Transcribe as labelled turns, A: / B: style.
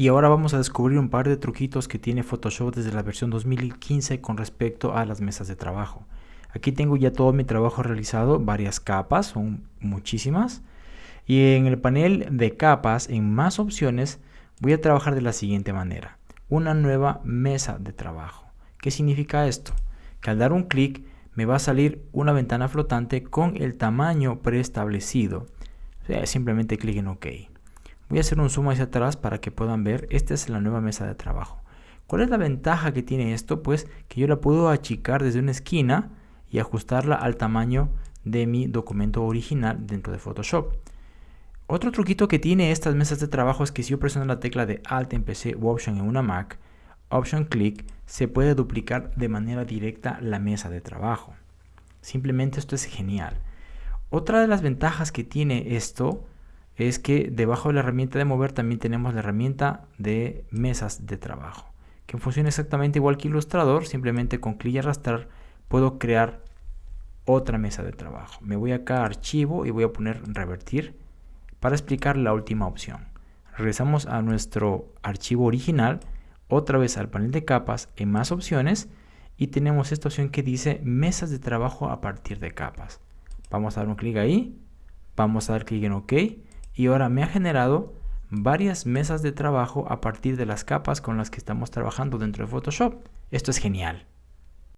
A: Y ahora vamos a descubrir un par de truquitos que tiene Photoshop desde la versión 2015 con respecto a las mesas de trabajo. Aquí tengo ya todo mi trabajo realizado, varias capas, son muchísimas. Y en el panel de capas, en más opciones, voy a trabajar de la siguiente manera. Una nueva mesa de trabajo. ¿Qué significa esto? Que al dar un clic me va a salir una ventana flotante con el tamaño preestablecido. simplemente clic en OK. Voy a hacer un zoom hacia atrás para que puedan ver. Esta es la nueva mesa de trabajo. ¿Cuál es la ventaja que tiene esto? Pues que yo la puedo achicar desde una esquina y ajustarla al tamaño de mi documento original dentro de Photoshop. Otro truquito que tiene estas mesas de trabajo es que si yo presiono la tecla de Alt en PC u Option en una Mac, Option Click, se puede duplicar de manera directa la mesa de trabajo. Simplemente esto es genial. Otra de las ventajas que tiene esto es que debajo de la herramienta de mover también tenemos la herramienta de mesas de trabajo, que funciona exactamente igual que Illustrator, simplemente con clic y arrastrar puedo crear otra mesa de trabajo. Me voy acá a archivo y voy a poner revertir para explicar la última opción. Regresamos a nuestro archivo original, otra vez al panel de capas en más opciones y tenemos esta opción que dice mesas de trabajo a partir de capas. Vamos a dar un clic ahí, vamos a dar clic en OK y ahora me ha generado varias mesas de trabajo a partir de las capas con las que estamos trabajando dentro de Photoshop. Esto es genial.